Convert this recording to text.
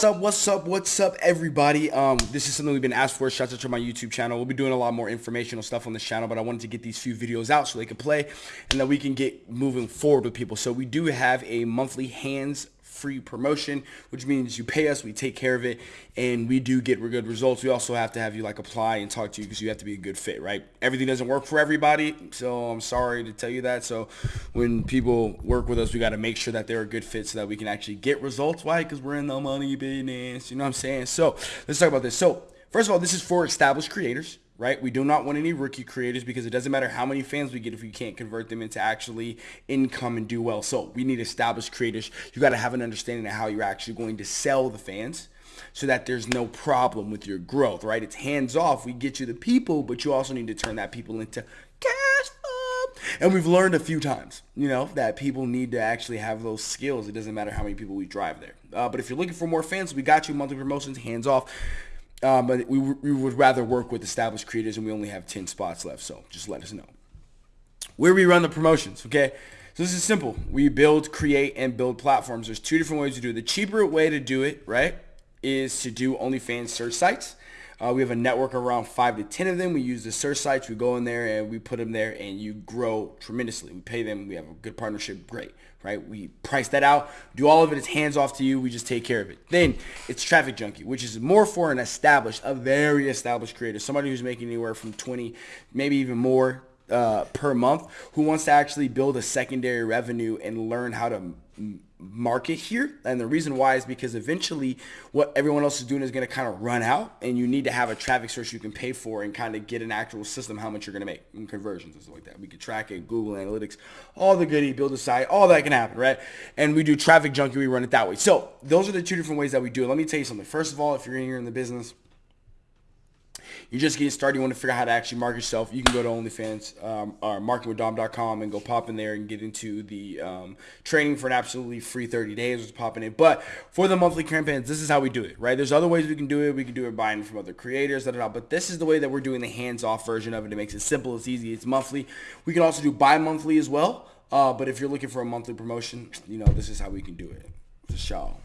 What's up, what's up, what's up, everybody? Um, this is something we've been asked for. Shout out to my YouTube channel. We'll be doing a lot more informational stuff on this channel, but I wanted to get these few videos out so they can play and that we can get moving forward with people. So we do have a monthly hands free promotion, which means you pay us, we take care of it, and we do get good results. We also have to have you like apply and talk to you because you have to be a good fit, right? Everything doesn't work for everybody, so I'm sorry to tell you that. So when people work with us, we got to make sure that they're a good fit so that we can actually get results. Why? Because we're in the money business. You know what I'm saying? So let's talk about this. So first of all, this is for established creators right? We do not want any rookie creators because it doesn't matter how many fans we get if we can't convert them into actually income and do well. So we need established creators. You got to have an understanding of how you're actually going to sell the fans so that there's no problem with your growth, right? It's hands off. We get you the people, but you also need to turn that people into cash. And we've learned a few times, you know, that people need to actually have those skills. It doesn't matter how many people we drive there. Uh, but if you're looking for more fans, we got you monthly promotions, hands off. Um, but we, we would rather work with established creators and we only have 10 spots left. So just let us know. Where we run the promotions, okay? So this is simple. We build, create, and build platforms. There's two different ways to do it. The cheaper way to do it, right, is to do OnlyFans search sites. Uh, we have a network around five to 10 of them. We use the search sites. We go in there and we put them there and you grow tremendously. We pay them. We have a good partnership. Great, right? We price that out. Do all of it. It's hands off to you. We just take care of it. Then it's TrafficJunky, which is more for an established, a very established creator. Somebody who's making anywhere from 20, maybe even more uh, per month who wants to actually build a secondary revenue and learn how to market here. And the reason why is because eventually what everyone else is doing is going to kind of run out and you need to have a traffic source you can pay for and kind of get an actual system how much you're going to make in conversions and stuff like that. We can track it, Google Analytics, all the goody, build a site, all that can happen, right? And we do TrafficJunky, we run it that way. So those are the two different ways that we do it. Let me tell you something. First of all, if you're in here in the business, you're just getting started, you want to figure out how to actually market yourself, you can go to OnlyFans um, or marketingwithdom.com and go pop in there and get into the um, training for an absolutely free 30 days. Just popping in. But for the monthly campaigns, this is how we do it, right? There's other ways we can do it. We can do it buying from other creators, da, da, da, but this is the way that we're doing the hands-off version of it. It makes it simple, it's easy, it's monthly. We can also do bi-monthly as well. Uh, but if you're looking for a monthly promotion, you know, this is how we can do it. Sure.